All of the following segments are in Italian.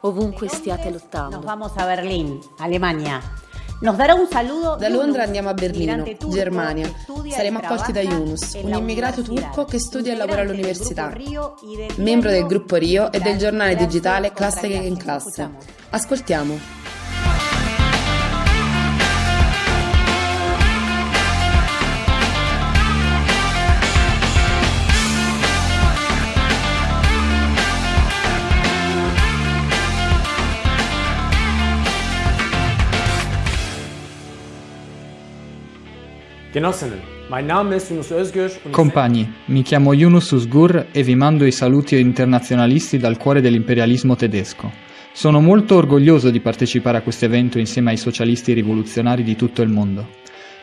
ovunque stiate lottando. Nos vamos a Berlín, Alemania. Nos darà un saluto da Londra andiamo a Berlino, Germania. Saremo accolti da Yunus, un immigrato turco che studia e lavora all'università, membro del gruppo Rio e del giornale digitale Classe in Classe. Ascoltiamo. Compagni, mi chiamo Yunus Usgur e vi mando i saluti internazionalisti dal cuore dell'imperialismo tedesco. Sono molto orgoglioso di partecipare a questo evento insieme ai socialisti rivoluzionari di tutto il mondo.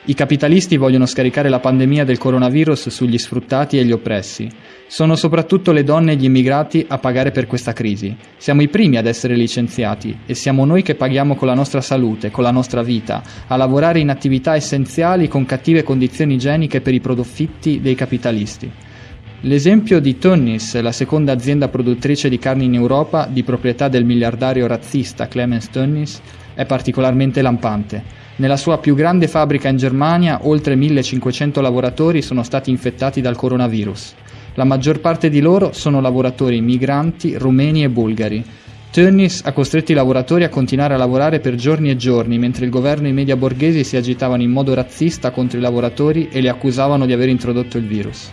I capitalisti vogliono scaricare la pandemia del coronavirus sugli sfruttati e gli oppressi. Sono soprattutto le donne e gli immigrati a pagare per questa crisi. Siamo i primi ad essere licenziati e siamo noi che paghiamo con la nostra salute, con la nostra vita, a lavorare in attività essenziali con cattive condizioni igieniche per i profitti dei capitalisti. L'esempio di Tönnies, la seconda azienda produttrice di carni in Europa, di proprietà del miliardario razzista Clemens Tönnies, è particolarmente lampante. Nella sua più grande fabbrica in Germania oltre 1500 lavoratori sono stati infettati dal coronavirus. La maggior parte di loro sono lavoratori migranti, rumeni e bulgari. Tönnies ha costretto i lavoratori a continuare a lavorare per giorni e giorni, mentre il governo e i media borghesi si agitavano in modo razzista contro i lavoratori e li accusavano di aver introdotto il virus.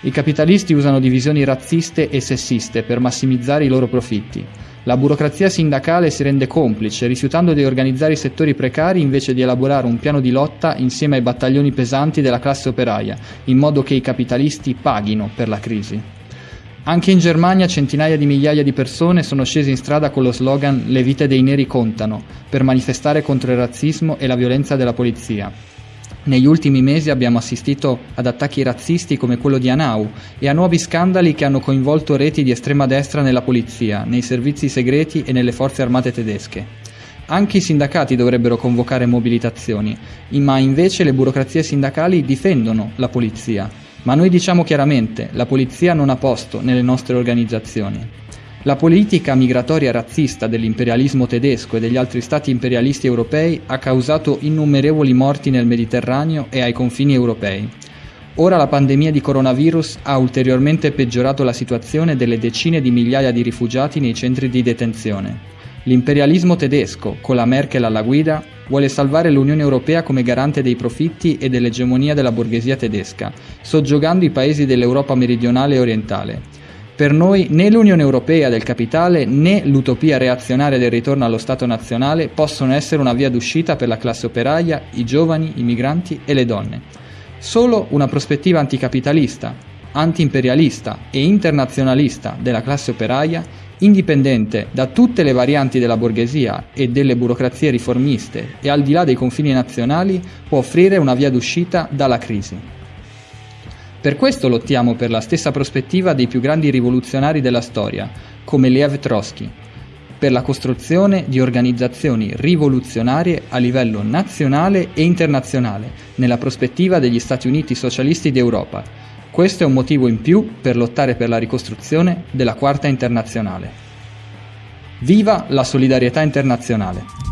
I capitalisti usano divisioni razziste e sessiste per massimizzare i loro profitti. La burocrazia sindacale si rende complice, rifiutando di organizzare i settori precari invece di elaborare un piano di lotta insieme ai battaglioni pesanti della classe operaia, in modo che i capitalisti paghino per la crisi. Anche in Germania centinaia di migliaia di persone sono scese in strada con lo slogan Le vite dei neri contano, per manifestare contro il razzismo e la violenza della polizia. Negli ultimi mesi abbiamo assistito ad attacchi razzisti come quello di Anau e a nuovi scandali che hanno coinvolto reti di estrema destra nella polizia, nei servizi segreti e nelle forze armate tedesche. Anche i sindacati dovrebbero convocare mobilitazioni, ma invece le burocrazie sindacali difendono la polizia. Ma noi diciamo chiaramente, la polizia non ha posto nelle nostre organizzazioni. La politica migratoria razzista dell'imperialismo tedesco e degli altri stati imperialisti europei ha causato innumerevoli morti nel Mediterraneo e ai confini europei. Ora la pandemia di coronavirus ha ulteriormente peggiorato la situazione delle decine di migliaia di rifugiati nei centri di detenzione. L'imperialismo tedesco, con la Merkel alla guida, vuole salvare l'Unione Europea come garante dei profitti e dell'egemonia della borghesia tedesca, soggiogando i paesi dell'Europa meridionale e orientale. Per noi né l'Unione Europea del capitale né l'utopia reazionaria del ritorno allo Stato nazionale possono essere una via d'uscita per la classe operaia, i giovani, i migranti e le donne. Solo una prospettiva anticapitalista, antiimperialista e internazionalista della classe operaia, indipendente da tutte le varianti della borghesia e delle burocrazie riformiste e al di là dei confini nazionali, può offrire una via d'uscita dalla crisi. Per questo lottiamo per la stessa prospettiva dei più grandi rivoluzionari della storia, come Lev Trotsky, per la costruzione di organizzazioni rivoluzionarie a livello nazionale e internazionale, nella prospettiva degli Stati Uniti socialisti d'Europa. Questo è un motivo in più per lottare per la ricostruzione della Quarta Internazionale. Viva la solidarietà internazionale!